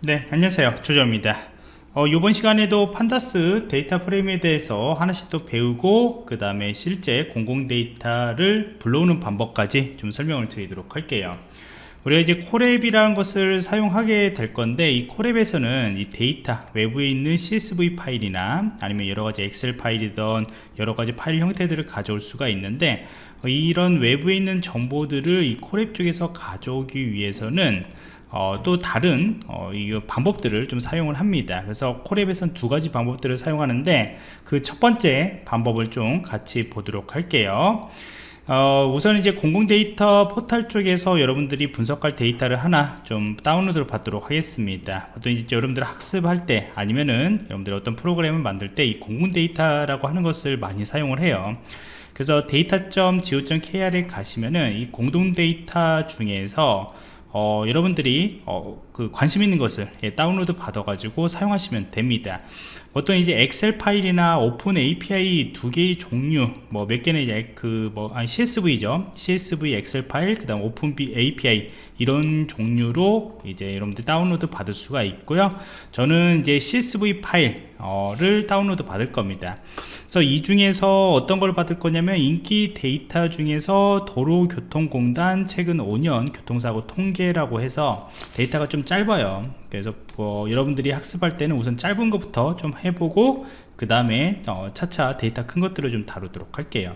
네 안녕하세요. 조정입니다. 어, 이번 시간에도 Pandas data frame에 대해서 하나씩 또 배우고 그 다음에 실제 공공 데이터를 불러오는 방법까지 좀 설명을 드리도록 할게요. 우리가 이제 Colab이라는 것을 사용하게 될 건데 이 Colab에서는 이 데이터 외부에 있는 CSV 파일이나 아니면 여러가지 엑셀 파일이던 여러가지 파일 형태들을 가져올 수가 있는데 이런 외부에 있는 정보들을 이 Colab 쪽에서 가져오기 위해서는 어, 또 다른 어, 이 방법들을 좀 사용을 합니다. 그래서 Colab에서는 두 가지 방법들을 사용하는데 그 첫 번째 방법을 좀 같이 보도록 할게요. 어, 우선 이제 공공 데이터 포탈 쪽에서 여러분들이 분석할 데이터를 하나 좀 다운로드를 받도록 하겠습니다. 보통 이제 여러분들 학습할 때 아니면은 여러분들 어떤 프로그램을 만들 때 이 공공 데이터라고 하는 것을 많이 사용을 해요. 그래서 data.go.kr에 가시면은 이 공공 데이터 중에서 어, 여러분들이 어, 그 관심 있는 것을 예, 다운로드 받아 가지고 사용하시면 됩니다. 보통 이제 엑셀 파일이나 open API 두 개의 종류 뭐 몇 개는 그뭐 CSV죠. CSV 엑셀 파일 그 다음 open API 이런 종류로 이제 여러분들 다운로드 받을 수가 있고요. 저는 이제 CSV 파일 을 다운로드 받을 겁니다. 그래서 이 중에서 어떤 걸 받을 거냐면 인기 데이터 중에서 도로교통공단 최근 5년 교통사고 통계라고 해서 데이터가 좀 짧아요. 그래서 뭐 여러분들이 학습할 때는 우선 짧은 것부터 좀 해보고 그 다음에 어, 차차 데이터 큰 것들을 좀 다루도록 할게요.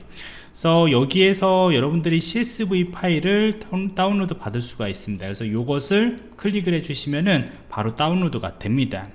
그래서 여기에서 여러분들이 CSV 파일을 다운로드 받을 수가 있습니다. 그래서 이것을 클릭을 해 주시면은 바로 다운로드가 됩니다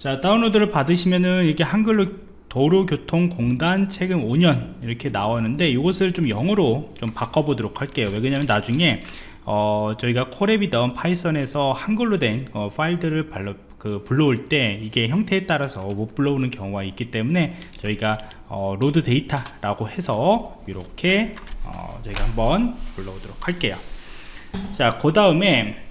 자 다운로드를 받으시면은 이렇게 한글로 도로교통공단 최근 5년 이렇게 나오는데 이것을 좀 영어로 좀 바꿔보도록 할게요. 왜냐면 나중에 어, 저희가 Colab이던 Python에서 한글로 된 어, 파일들을 발로, 그 불러올 때 이게 형태에 따라서 못 불러오는 경우가 있기 때문에 저희가 어, load data라고 해서 이렇게 어, 저희가 한번 불러오도록 할게요. 자 그 다음에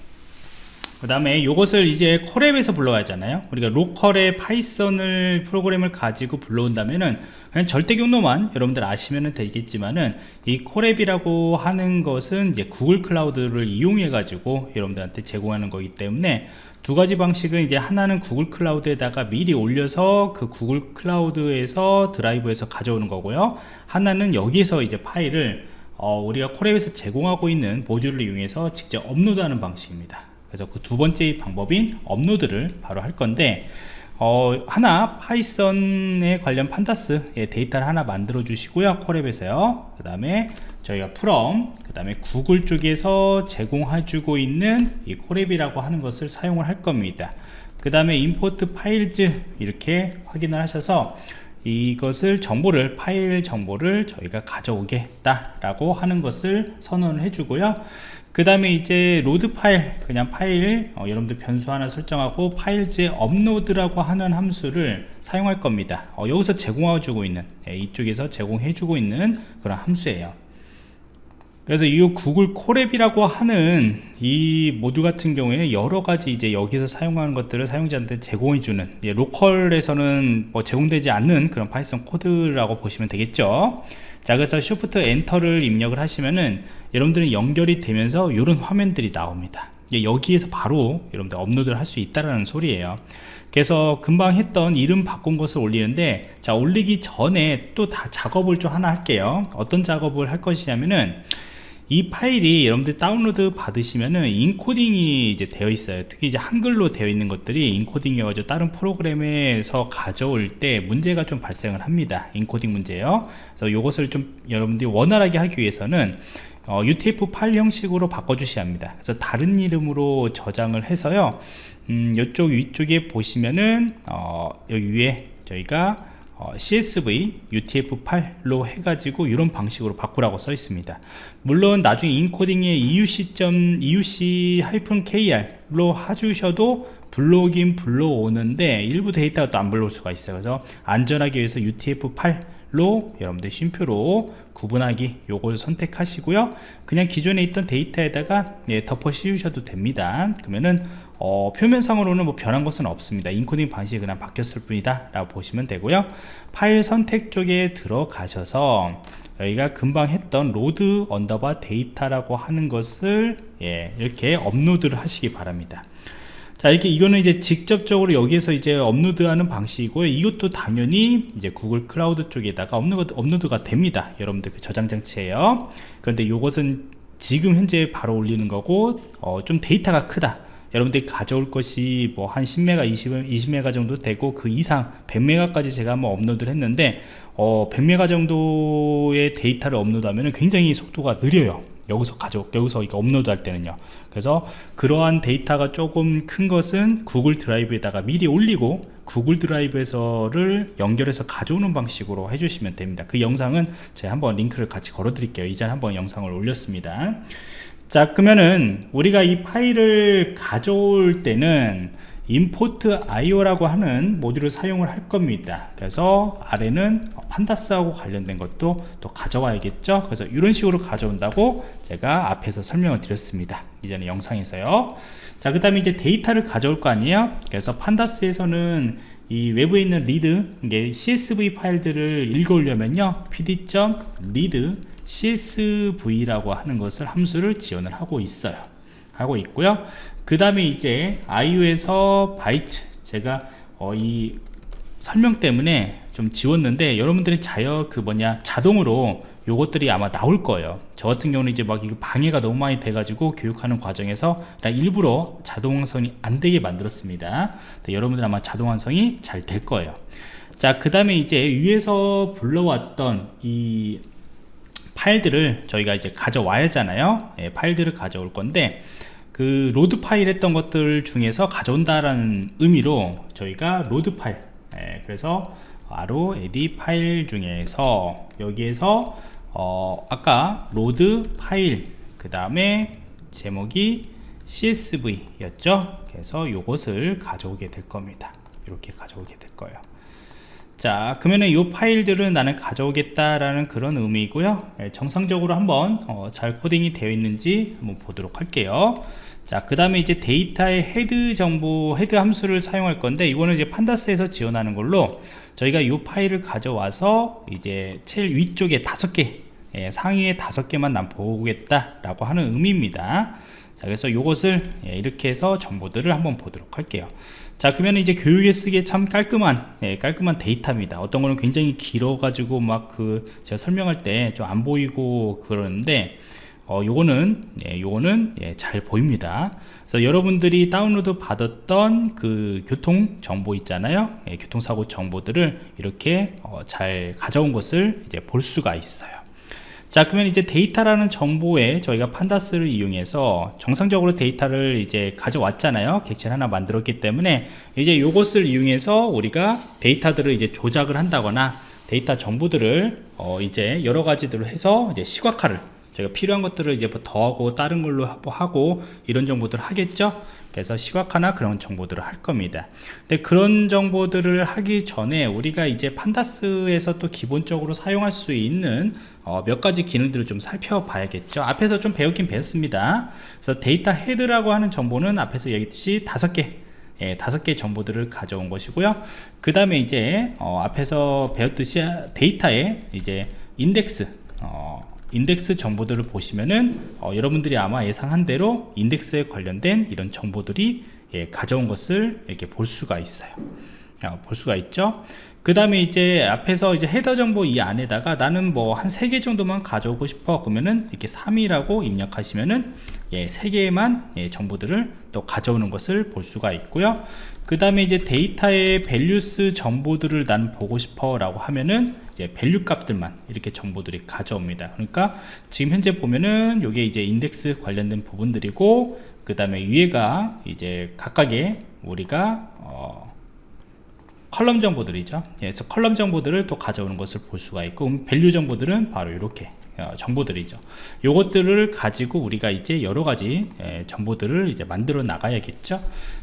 그 다음에 이것을 이제 Colab에서 불러야잖아요. 우리가 로컬의 Python을 프로그램을 가지고 불러온다면은 그냥 절대 경로만 여러분들 아시면 되겠지만은 이 Colab이라고 하는 것은 이제 구글 클라우드를 이용해 가지고 여러분들한테 제공하는 거기 때문에 두 가지 방식은 이제 하나는 구글 클라우드에다가 미리 올려서 그 구글 클라우드에서 드라이브에서 가져오는 거고요. 하나는 여기에서 이제 파일을 어, 우리가 Colab에서 제공하고 있는 모듈을 이용해서 직접 업로드하는 방식입니다 그래서 그 두 번째 방법인 업로드를 바로 할 건데 어, 하나 Python에 관련 pandas의 데이터를 하나 만들어 주시고요 Colab에서요. 그 다음에 저희가 from 그 다음에 구글 쪽에서 제공해 주고 있는 이 Colab이라고 하는 것을 사용을 할 겁니다. 그 다음에 import files 이렇게 확인을 하셔서 이것을 정보를 파일 정보를 저희가 가져오겠다 라고 하는 것을 선언을 해주고요 그 다음에 이제 load file 그냥 파일 어, 여러분들 변수 하나 설정하고 files에 upload라고 하는 함수를 사용할 겁니다. 어, 여기서 제공해 주고 있는 예, 이쪽에서 제공해 주고 있는 그런 함수예요 그래서 이 구글 Colab이라고 하는 이 모듈 같은 경우에 여러 가지 이제 여기서 사용하는 것들을 사용자한테 제공해 주는 예, 로컬에서는 뭐 제공되지 않는 그런 Python 코드라고 보시면 되겠죠. 자 그래서 Shift Enter를 입력을 하시면은 여러분들은 연결이 되면서 이런 화면들이 나옵니다. 여기에서 바로 여러분들 업로드를 할 수 있다라는 소리예요. 그래서 금방 했던 이름 바꾼 것을 올리는데 자 올리기 전에 또 다 작업을 좀 하나 할게요. 어떤 작업을 할 것이냐면은 이 파일이 여러분들 다운로드 받으시면은 인코딩이 이제 되어 있어요. 특히 이제 한글로 되어 있는 것들이 인코딩이 어가지고 다른 프로그램에서 가져올 때 문제가 좀 발생을 합니다. 인코딩 문제요. 그래서 이것을 좀 여러분들이 원활하게 하기 위해서는 어, UTF-8 형식으로 바꿔주셔야 합니다. 그래서 다른 이름으로 저장을 해서요. 음, 이쪽 위쪽에 보시면은 어, 여기 위에 저희가 어, CSV UTF-8로 해가지고 이런 방식으로 바꾸라고 써 있습니다. 물론 나중에 인코딩에 EUC.EUC-KR로 해주셔도 불러오긴 불러오는데 일부 데이터가 또 안 불러올 수가 있어요. 그래서 안전하기 위해서 UTF-8 로 여러분들 쉼표로 구분하기 요걸 선택하시고요. 그냥 기존에 있던 데이터에다가 예, 덮어 씌우셔도 됩니다. 그러면은 어, 표면상으로는 뭐 변한 것은 없습니다. 인코딩 방식이 그냥 바뀌었을 뿐이다 라고 보시면 되고요. 파일 선택 쪽에 들어가셔서 여기가 금방 했던 load underbar data라고 하는 것을 예, 이렇게 업로드를 하시기 바랍니다. 자 이렇게 이거는 이제 직접적으로 여기에서 이제 업로드하는 방식이고요 이것도 당연히 이제 구글 클라우드 쪽에다가 업로드, 업로드가 됩니다. 여러분들 그 저장 장치에요. 그런데 이것은 지금 현재 바로 올리는 거고 어, 좀 데이터가 크다 여러분들이 가져올 것이 뭐 한 10메가 20, 20메가 정도 되고 그 이상 100메가까지 제가 한번 업로드를 했는데 어, 100메가 정도의 데이터를 업로드하면 굉장히 속도가 느려요. 여기서 가져 여기서 이거 업로드 할 때는요. 그래서 그러한 데이터가 조금 큰 것은 구글 드라이브에다가 미리 올리고 구글 드라이브에서를 연결해서 가져오는 방식으로 해주시면 됩니다. 그 영상은 제가 한번 링크를 같이 걸어 드릴게요. 이전에 한번 영상을 올렸습니다 자 그러면은 우리가 이 파일을 가져올 때는 import io라고 하는 모듈을 사용을 할 겁니다. 그래서 아래는 pandas하고 관련된 것도 또 가져와야겠죠? 그래서 이런 식으로 가져온다고 제가 앞에서 설명을 드렸습니다. 이전에 영상에서요. 자 그 다음에 이제 데이터를 가져올 거 아니에요? 그래서 pandas에서는 이 외부에 있는 read 이게 csv 파일들을 읽어오려면요. pd.read csv라고 하는 것을 함수를 지원을 하고 있어요. 하고 있고요. 그 다음에 이제 io에서 Bytes 제가 어, 이 설명 때문에 좀 지웠는데 여러분들이 자여 그 뭐냐 자동으로 요것들이 아마 나올 거예요. 저 같은 경우는 이제 막 방해가 너무 많이 돼 가지고 교육하는 과정에서 일부러 자동 완성이 안 되게 만들었습니다. 여러분들 아마 자동 완성이 잘 될 거예요. 자 그 다음에 이제 위에서 불러왔던 이 파일들을 저희가 이제 가져와야 하잖아요. 예, 파일들을 가져올 건데 그 load file 했던 것들 중에서 가져온다라는 의미로 저희가 load file 예, 그래서 바로 에디 파일 중에서 여기에서 어, 아까 load file 그 다음에 제목이 csv 였죠? 그래서 이것을 가져오게 될 겁니다. 이렇게 가져오게 될 거예요 자 그러면은 이 파일들은 나는 가져오겠다라는 그런 의미이고요. 예, 정상적으로 한번 어, 잘 코딩이 되어 있는지 한번 보도록 할게요. 자 그 다음에 이제 데이터의 head 정보 head 함수를 사용할 건데 이거는 이제 pandas에서 지원하는 걸로 저희가 이 파일을 가져와서 이제 제일 위쪽에 다섯 개 예, 상위에 다섯 개만 난 보겠다 라고 하는 의미입니다 자 그래서 이것을 예, 이렇게 해서 정보들을 한번 보도록 할게요. 자 그러면 이제 교육에 쓰기에 참 깔끔한 예, 깔끔한 데이터입니다. 어떤 거는 굉장히 길어 가지고 막 그 제가 설명할 때 좀 안 보이고 그러는데 어, 요거는 예, 요거는 예, 잘 보입니다. 그래서 여러분들이 다운로드 받았던 그 교통 정보 있잖아요. 예, 교통사고 정보들을 이렇게 어, 잘 가져온 것을 이제 볼 수가 있어요 자 그러면 이제 데이터라는 정보에 저희가 pandas를 이용해서 정상적으로 데이터를 이제 가져왔잖아요. 객체를 하나 만들었기 때문에 이제 이것을 이용해서 우리가 데이터들을 이제 조작을 한다거나 데이터 정보들을 어 이제 여러 가지들을 해서 이제 시각화를 저희가 필요한 것들을 이제 뭐 더하고 다른 걸로 하고 이런 정보들을 하겠죠? 그래서 시각화나 그런 정보들을 할 겁니다. 근데 그런 정보들을 하기 전에 우리가 이제 pandas에서 또 기본적으로 사용할 수 있는 어, 몇 가지 기능들을 좀 살펴봐야겠죠? 앞에서 좀 배웠긴 배웠습니다. 그래서 데이터 head라고 하는 정보는 앞에서 얘기했듯이 다섯 개 예, 다섯 개 정보들을 가져온 것이고요. 그 다음에 이제 어, 앞에서 배웠듯이 데이터에 이제 인덱스 어, 인덱스 정보들을 보시면은 어, 여러분들이 아마 예상한 대로 인덱스에 관련된 이런 정보들이 예, 가져온 것을 이렇게 볼 수가 있어요. 어, 볼 수가 있죠? 그 다음에 이제 앞에서 이제 header 정보 이 안에다가 나는 뭐 한 세 개 정도만 가져오고 싶어 그러면은 이렇게 3이라고 입력하시면은 예, 3개만 예, 정보들을 또 가져오는 것을 볼 수가 있고요. 그 다음에 이제 데이터의 values 정보들을 난 보고 싶어 라고 하면은 이제 value 값들만 이렇게 정보들이 가져옵니다. 그러니까 지금 현재 보면은 이게 이제 인덱스 관련된 부분들이고 그 다음에 위에가 이제 각각의 우리가 어 column 정보들이죠. 예, 그래서 column 정보들을 또 가져오는 것을 볼 수가 있고 value 정보들은 바로 이렇게 어, 정보들이죠. 요것들을 가지고 우리가 이제 여러가지 예, 정보들을 이제 만들어 나가야겠죠.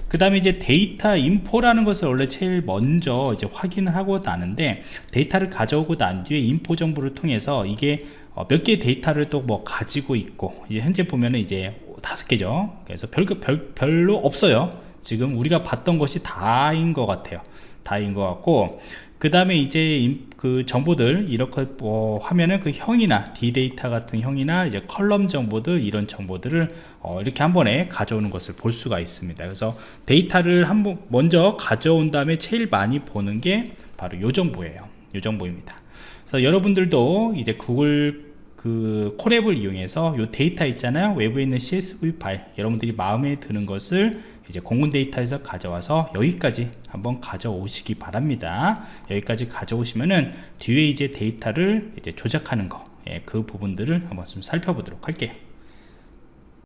그 다음에 이제 데이터 info라는 것을 원래 제일 먼저 이제 확인을 하고 나는데 데이터를 가져오고 난 뒤에 info 정보를 통해서 이게 어, 몇 개의 데이터를 또 뭐 가지고 있고 이제 현재 보면은 이제 다섯 개죠. 그래서 별, 별, 별로 없어요. 지금 우리가 봤던 것이 다인 것 같아요 다인 것 같고 그 다음에 이제 임- 그 정보들 이렇게 뭐 하면은 그 형이나 디데이터 같은 형이나 이제 column 정보들 이런 정보들을 어, 이렇게 한 번에 가져오는 것을 볼 수가 있습니다. 그래서 데이터를 한번 먼저 가져온 다음에 제일 많이 보는 게 바로 요 정보예요. 요 정보입니다. 그래서 여러분들도 이제 구글 그 Colab을 이용해서 요 데이터 있잖아요. 외부에 있는 CSV 파일 여러분들이 마음에 드는 것을 이제 공군 데이터에서 가져와서 여기까지 한번 가져오시기 바랍니다. 여기까지 가져오시면은 뒤에 이제 데이터를 이제 조작하는 거 예, 그 부분들을 한번 좀 살펴보도록 할게요